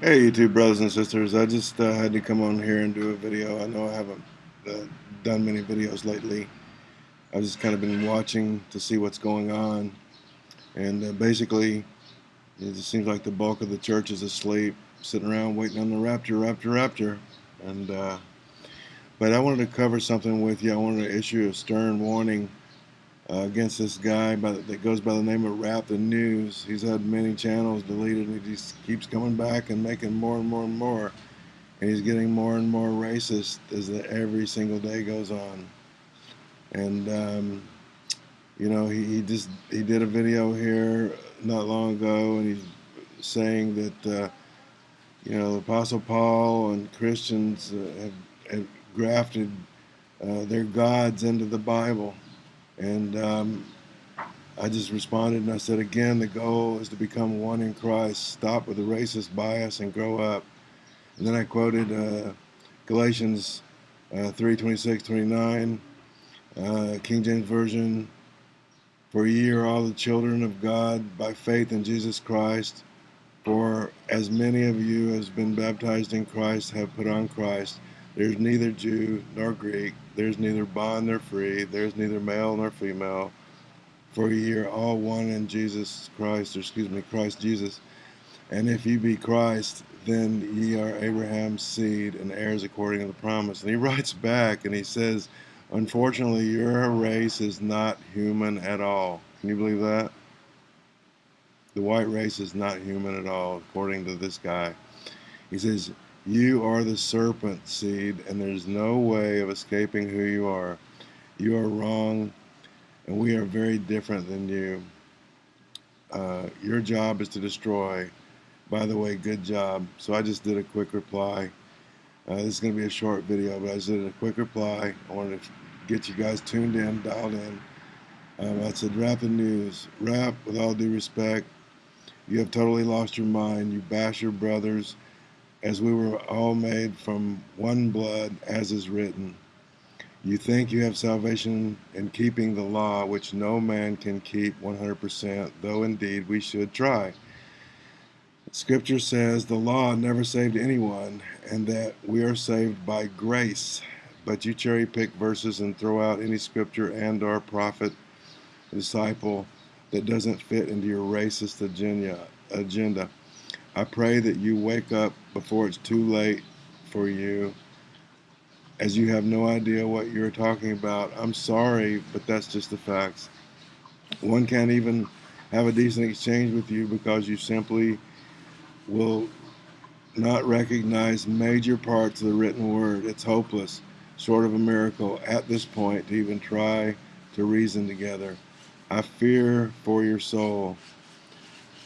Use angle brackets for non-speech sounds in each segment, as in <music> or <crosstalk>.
Hey YouTube brothers and sisters, I just uh, had to come on here and do a video. I know I haven't uh, done many videos lately. I've just kind of been watching to see what's going on and uh, basically it just seems like the bulk of the church is asleep sitting around waiting on the rapture, rapture, rapture and uh, but I wanted to cover something with you. I wanted to issue a stern warning uh, against this guy by, that goes by the name of Rap the News. He's had many channels deleted and he just keeps coming back and making more and more and more. And he's getting more and more racist as the, every single day goes on. And, um, you know, he, he just, he did a video here not long ago and he's saying that, uh, you know, the Apostle Paul and Christians uh, have, have grafted uh, their gods into the Bible and um, I just responded and I said, again, the goal is to become one in Christ, stop with the racist bias and grow up. And then I quoted uh, Galatians uh, 3 26, 29, uh, King James Version. For ye are all the children of God by faith in Jesus Christ. For as many of you as been baptized in Christ have put on Christ. There's neither Jew nor Greek, there's neither bond nor free, there's neither male nor female, for ye are all one in Jesus Christ, or excuse me, Christ Jesus. And if ye be Christ, then ye are Abraham's seed and heirs according to the promise. And he writes back and he says, Unfortunately, your race is not human at all. Can you believe that? The white race is not human at all, according to this guy. He says, you are the serpent seed, and there's no way of escaping who you are. You are wrong, and we are very different than you. Uh, your job is to destroy. By the way, good job. So I just did a quick reply. Uh, this is going to be a short video, but I just did a quick reply. I wanted to get you guys tuned in, dialed in. Um, I said, rap the news. Rap, with all due respect, you have totally lost your mind. You bash your brothers as we were all made from one blood, as is written. You think you have salvation in keeping the law, which no man can keep 100%, though indeed we should try. Scripture says the law never saved anyone, and that we are saved by grace. But you cherry pick verses and throw out any scripture and or prophet, disciple that doesn't fit into your racist agenda. I pray that you wake up before it's too late for you, as you have no idea what you're talking about. I'm sorry, but that's just the facts. One can't even have a decent exchange with you because you simply will not recognize major parts of the written word. It's hopeless, short of a miracle, at this point to even try to reason together. I fear for your soul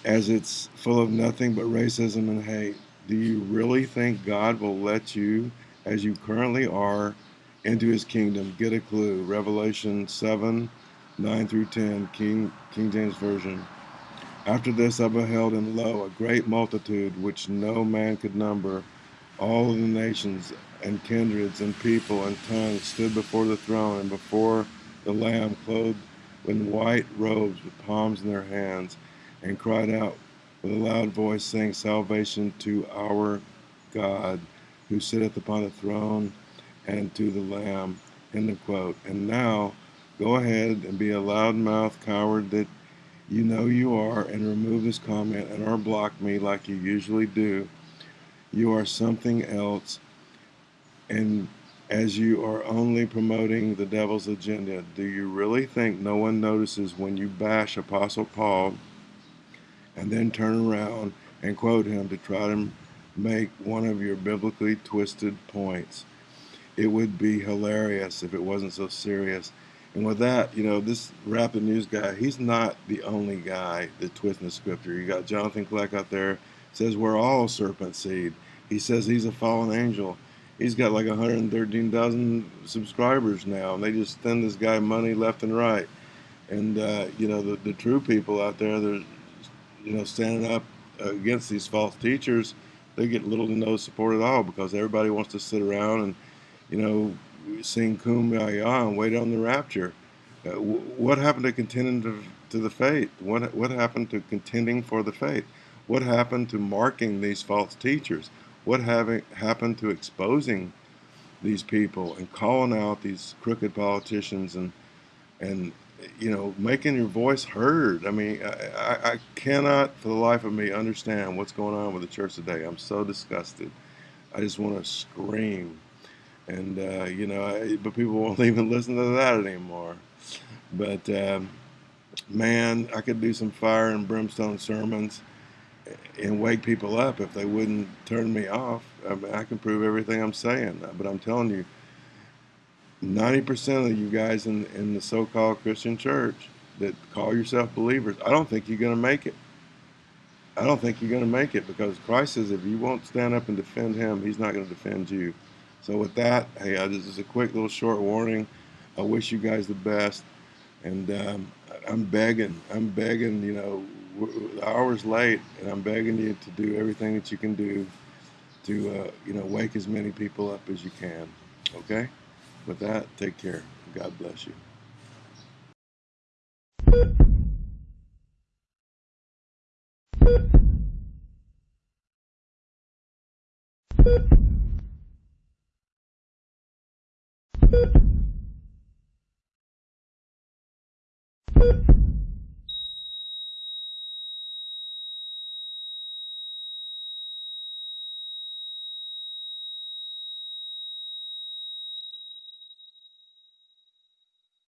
as it's full of nothing but racism and hate. Do you really think God will let you, as you currently are, into his kingdom? Get a clue. Revelation 7, 9 through 10, King, King James Version. After this I beheld, and lo, a great multitude, which no man could number, all the nations and kindreds and people and tongues stood before the throne and before the Lamb, clothed in white robes with palms in their hands and cried out with a loud voice, saying, Salvation to our God who sitteth upon the throne and to the Lamb. End of quote. And now go ahead and be a loudmouth coward that you know you are and remove this comment and or block me like you usually do. You are something else and as you are only promoting the devil's agenda. Do you really think no one notices when you bash Apostle Paul and then turn around and quote him to try to make one of your biblically twisted points. It would be hilarious if it wasn't so serious. And with that, you know, this Rap the News guy, he's not the only guy that twisting the scripture. You got Jonathan Kleck out there, says we're all serpent seed. He says he's a fallen angel. He's got like 113,000 subscribers now, and they just send this guy money left and right. And, uh, you know, the, the true people out there, there's you know, standing up against these false teachers, they get little to no support at all because everybody wants to sit around and, you know, sing kumbaya and wait on the rapture. Uh, what happened to contending to, to the faith? What what happened to contending for the faith? What happened to marking these false teachers? What having, happened to exposing these people and calling out these crooked politicians and and you know making your voice heard? I mean, I, I cannot for the life of me understand what's going on with the church today. I'm so disgusted. I just want to scream. And uh, you know, I, but people won't <laughs> even listen to that anymore. But um, man, I could do some fire and brimstone sermons and wake people up if they wouldn't turn me off. I, mean, I can prove everything I'm saying, but I'm telling you, 90% of you guys in, in the so-called Christian church that call yourself believers, I don't think you're going to make it. I don't think you're going to make it because Christ says if you won't stand up and defend him, he's not going to defend you. So with that, hey, this is a quick little short warning. I wish you guys the best. And um, I'm begging, I'm begging, you know, the hour's late, and I'm begging you to do everything that you can do to, uh, you know, wake as many people up as you can. Okay? With that, take care. God bless you.